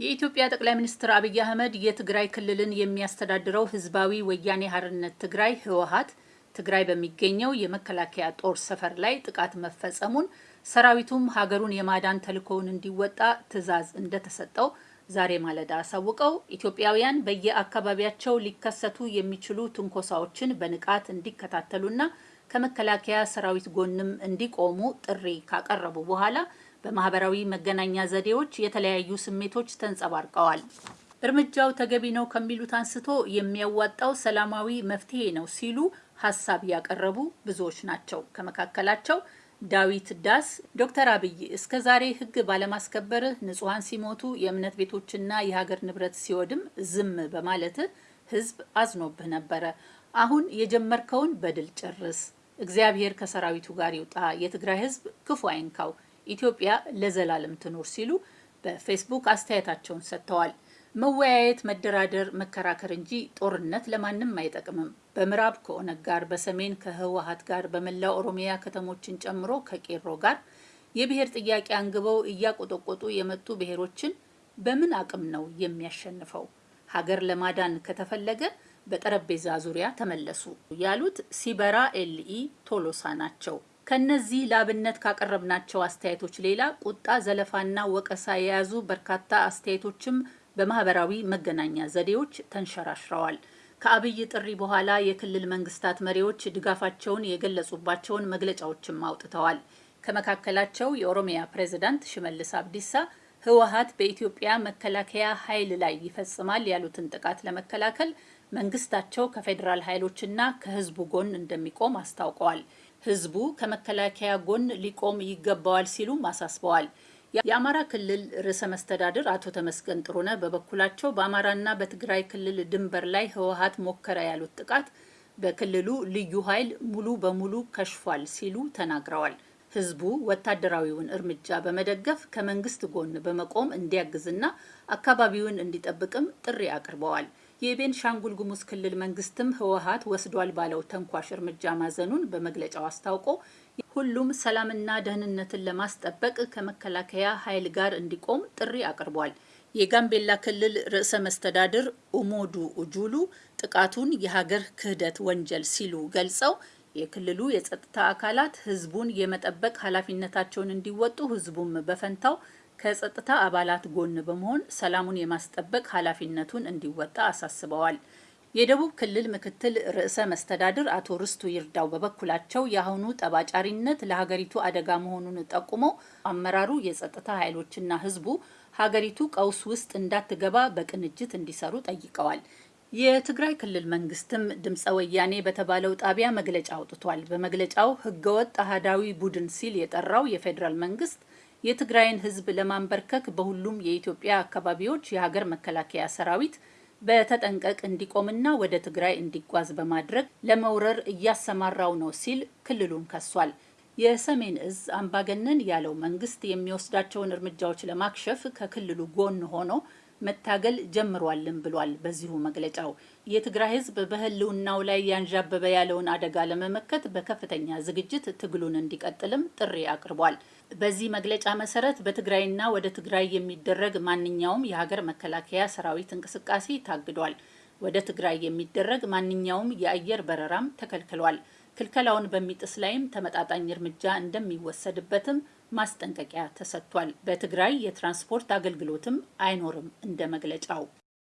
የኢትዮጵያ ጠቅላይ ሚኒስትር አብይ አህመድ የትግራይ ክልልን የሚያስተዳድረው ህዝባዊ ወያኔ ሓርነት ትግራይ ህወሓት ትግራይ በሚገኘው የመከላከያ ጦር ሰፈር ላይ ጥቃት መፈጸሙን ሰራዊቱም ሀገሩን የማዳን ተልዕኮውን እንዲወጣ ትዕዛዝ እንደተሰጠው ዛሬ ማለዳ አሳውቀው ኢትዮጵያውያን በየአካባቢያቸው ሊከሰቱ የሚችሉ ትንኮሳዎችን በንቃት እንዲከታተሉና ከመከላከያ ሰራዊት ጎንም እንዲቆሙ ጥሪ ካቀረቡ በኋላ በማህበራዊ መገናኛ ዘዴዎች የተለያዩ ስሜቶች ተንጸባርቀዋል። እርምጃው ተገቢ ነው ከሚሉት አንስቶ የሚያዋጣው ሰላማዊ መፍትሄ ነው ሲሉ ሀሳብ ያቀረቡ ብዙዎች ናቸው። ከመካከላቸው ዳዊት ዳስ ዶክተር አብይ እስከ ዛሬ ህግ ባለማስከበርህ ንጹሐን ሲሞቱ የእምነት ቤቶችና የሀገር ንብረት ሲወድም ዝም በማለትህ ህዝብ አዝኖብህ ነበረ። አሁን የጀመርከውን በድል ጨርስ። እግዚአብሔር ከሰራዊቱ ጋር ይውጣ። የትግራይ ህዝብ ክፉ አይንካው። ኢትዮጵያ ለዘላለም ትኖር ሲሉ በፌስቡክ አስተያየታቸውን ሰጥተዋል። መወያየት፣ መደራደር፣ መከራከር እንጂ ጦርነት ለማንም አይጠቅምም። በምዕራብ ከኦነግ ጋር፣ በሰሜን ከህወሀት ጋር፣ በመላው ኦሮሚያ ከተሞችን ጨምሮ ከቄሮ ጋር የብሔር ጥያቄ አንግበው እያቆጠቆጡ የመጡ ብሔሮችን በምን አቅም ነው የሚያሸንፈው? ሀገር ለማዳን ከተፈለገ በጠረጴዛ ዙሪያ ተመለሱ ያሉት ሲበራ ኤልኢ ቶሎሳ ናቸው። ከነዚህ ለአብነት ካቀረብናቸው አስተያየቶች ሌላ ቁጣ፣ ዘለፋና ወቀሳ የያዙ በርካታ አስተያየቶችም በማህበራዊ መገናኛ ዘዴዎች ተንሸራሽረዋል። ከአብይ ጥሪ በኋላ የክልል መንግስታት መሪዎች ድጋፋቸውን የገለጹባቸውን መግለጫዎችም አውጥተዋል። ከመካከላቸው የኦሮሚያ ፕሬዝዳንት ሽመልስ አብዲሳ ህወሀት በኢትዮጵያ መከላከያ ኃይል ላይ ይፈጽማል ያሉትን ጥቃት ለመከላከል መንግስታቸው ከፌዴራል ኃይሎችና ከህዝቡ ጎን እንደሚቆም አስታውቀዋል። ህዝቡ ከመከላከያ ጎን ሊቆም ይገባዋል ሲሉም አሳስበዋል። የአማራ ክልል ርዕሰ መስተዳድር አቶ ተመስገን ጥሩነህ በበኩላቸው በአማራና በትግራይ ክልል ድንበር ላይ ህወሀት ሞከረ ያሉት ጥቃት በክልሉ ልዩ ኃይል ሙሉ በሙሉ ከሽፏል ሲሉ ተናግረዋል። ህዝቡ ወታደራዊውን እርምጃ በመደገፍ ከመንግስት ጎን በመቆም እንዲያግዝና አካባቢውን እንዲጠብቅም ጥሪ አቅርበዋል። የቤንሻንጉል ጉሙዝ ክልል መንግስትም ህወሀት ወስዷል ባለው ተንኳሽ እርምጃ ማዘኑን በመግለጫው አስታውቆ ሁሉም ሰላምና ደህንነትን ለማስጠበቅ ከመከላከያ ኃይል ጋር እንዲቆም ጥሪ አቅርቧል። የጋምቤላ ክልል ርዕሰ መስተዳድር ኡሞዱ ኡጁሉ ጥቃቱን የሀገር ክህደት ወንጀል ሲሉ ገልጸው የክልሉ የጸጥታ አካላት ህዝቡን የመጠበቅ ኃላፊነታቸውን እንዲወጡ ህዝቡም በፈንታው ከጸጥታ አባላት ጎን በመሆን ሰላሙን የማስጠበቅ ኃላፊነቱን እንዲወጣ አሳስበዋል። የደቡብ ክልል ምክትል ርዕሰ መስተዳድር አቶ ርስቱ ይርዳው በበኩላቸው የአሁኑ ጠባጫሪነት ለሀገሪቱ አደጋ መሆኑን ጠቁመው አመራሩ የጸጥታ ኃይሎችና ህዝቡ ሀገሪቱ ቀውስ ውስጥ እንዳትገባ በቅንጅት እንዲሰሩ ጠይቀዋል። የትግራይ ክልል መንግስትም ድምፀ ወያኔ በተባለው ጣቢያ መግለጫ አውጥቷል። በመግለጫው ህገወጥ አህዳዊ ቡድን ሲል የጠራው የፌዴራል መንግስት የትግራይን ህዝብ ለማንበርከክ በሁሉም የኢትዮጵያ አካባቢዎች የሀገር መከላከያ ሰራዊት በተጠንቀቅ እንዲቆምና ወደ ትግራይ እንዲጓዝ በማድረግ ለመውረር እያሰማራው ነው ሲል ክልሉን ከሷል። የሰሜን እዝ አምባገነን ያለው መንግስት የሚወስዳቸውን እርምጃዎች ለማክሸፍ ከክልሉ ጎን ሆኖ መታገል ጀምሯልን ብሏል። በዚሁ መግለጫው የትግራይ ህዝብ በህልውናው ላይ ያንዣበበ ያለውን አደጋ ለመመከት በከፍተኛ ዝግጅት ትግሉን እንዲቀጥልም ጥሪ አቅርቧል። በዚህ መግለጫ መሰረት በትግራይና ወደ ትግራይ የሚደረግ ማንኛውም የሀገር መከላከያ ሰራዊት እንቅስቃሴ ታግዷል። ወደ ትግራይ የሚደረግ ማንኛውም የአየር በረራም ተከልክሏል። ክልከላውን በሚጥስ ላይም ተመጣጣኝ እርምጃ እንደሚወሰድበትም ማስጠንቀቂያ ተሰጥቷል። በትግራይ የትራንስፖርት አገልግሎትም አይኖርም እንደ መግለጫው